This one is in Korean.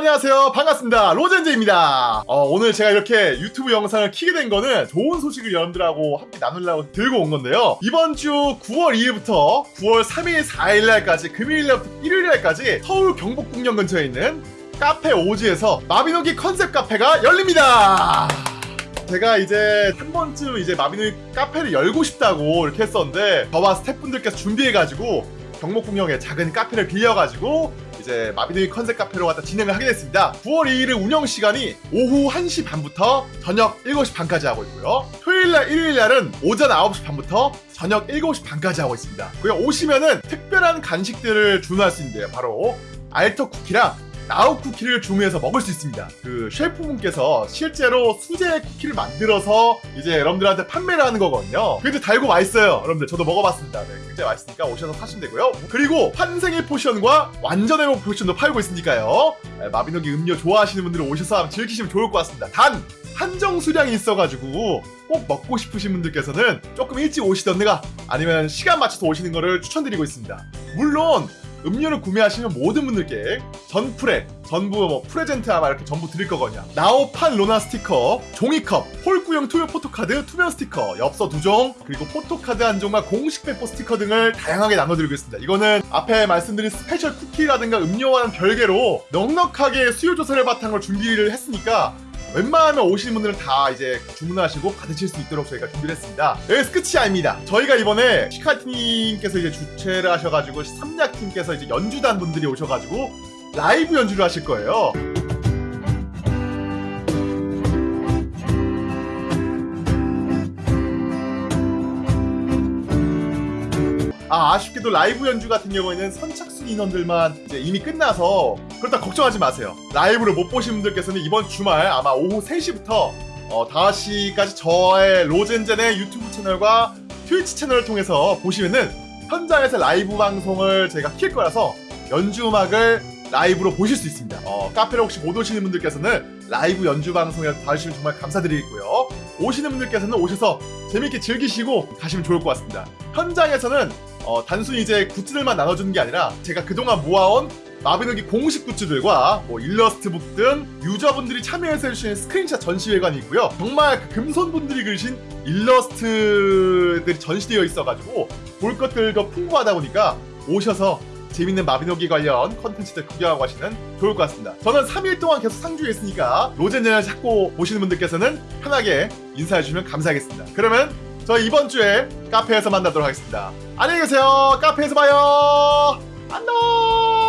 안녕하세요. 반갑습니다. 로젠즈입니다. 어, 오늘 제가 이렇게 유튜브 영상을 키게 된 거는 좋은 소식을 여러분들하고 함께 나누려고 들고 온 건데요. 이번 주 9월 2일부터 9월 3일 4일날까지 금요일날부터 일요일날까지 서울 경복궁역 근처에 있는 카페 오지에서 마비노기 컨셉 카페가 열립니다. 제가 이제 한 번쯤 이제 마비노기 카페를 열고 싶다고 이렇게 했었는데 저와 스태프분들께서 준비해가지고 경복궁역에 작은 카페를 빌려가지고 이제 마비노기 컨셉 카페로 갖다 진행을 하게 됐습니다. 9월 2일은 운영 시간이 오후 1시 반부터 저녁 7시 반까지 하고 있고요. 토요일날, 일요일날은 오전 9시 반부터 저녁 7시 반까지 하고 있습니다. 그리고 오시면은 특별한 간식들을 주문할 수 있는데요. 바로 알터 쿠키랑 나오 쿠키를 주문해서 먹을 수 있습니다. 그 셰프분께서 실제로 수제 쿠키를 만들어서 이제 여러분들한테 판매를 하는 거거든요. 근데 달고 맛있어요. 여러분들 저도 먹어봤습니다. 네, 굉장히 맛있으니까 오셔서 사시면 되고요. 그리고 환생의 potion과 완전 회복 potion도 팔고 있으니까요. 네, 마비노기 음료 좋아하시는 분들은 오셔서 한번 즐기시면 좋을 것 같습니다. 단 한정 수량이 있어가지고 꼭 먹고 싶으신 분들께서는 조금 일찍 오시던가 아니면 시간 맞춰서 오시는 거를 추천드리고 있습니다. 물론 음료를 구매하시면 모든 분들께 전프레, 전부 뭐 present 아마 이렇게 전부 드릴 거거든요. 나오판 로나 스티커, 종이컵, 홀구형 투명 포토카드, 투명 스티커, 엽서 두 종, 그리고 포토카드 한 종과 공식 배포 스티커 등을 다양하게 나눠드리고 있습니다. 이거는 앞에 말씀드린 special 쿠키라든가 음료와는 별개로 넉넉하게 수요 조사를 바탕으로 준비를 했으니까 웬만하면 오시는 분들은 다 이제 주문하시고 받으실 수 있도록 저희가 준비를 했습니다. 여기서 끝이 아닙니다. 저희가 이번에 시카티님께서 이제 주최를 하셔가지고 삼약팀께서 이제 연주단 분들이 오셔가지고 라이브 연주를 하실 거예요. 아, 아쉽게도 라이브 연주 같은 경우에는 선착순 인원들만 이제 이미 끝나서 그렇다 걱정하지 마세요. 라이브를 못 보신 분들께서는 이번 주말 아마 오후 3시부터 어, 5시까지 저의 로젠젠의 유튜브 채널과 트위치 채널을 통해서 보시면은 현장에서 라이브 방송을 제가 킬 거라서 연주 음악을 라이브로 보실 수 있습니다. 어, 카페를 혹시 못 오시는 분들께서는 라이브 연주 방송에 봐주시면 정말 감사드리겠고요. 오시는 분들께서는 오셔서 재밌게 즐기시고 가시면 좋을 것 같습니다. 현장에서는 어, 단순히 이제 굿즈들만 나눠주는 게 아니라 제가 그동안 모아온 마비노기 공식 굿즈들과 뭐 일러스트북 등 유저분들이 참여해서 해주시는 스크린샷 전시회관이 있고요. 정말 그 금손분들이 그리신 일러스트들이 전시되어 있어가지고 볼 것들도 풍부하다 보니까 오셔서 재밌는 마비노기 관련 컨텐츠들 구경하고 가시면 좋을 것 같습니다. 저는 3일 동안 계속 상주해 있으니까 로젠젠을 찾고 보시는 분들께서는 편하게 인사해주시면 감사하겠습니다. 그러면 저희 이번 주에 카페에서 만나도록 하겠습니다. 안녕히 계세요. 카페에서 봐요. 안녕.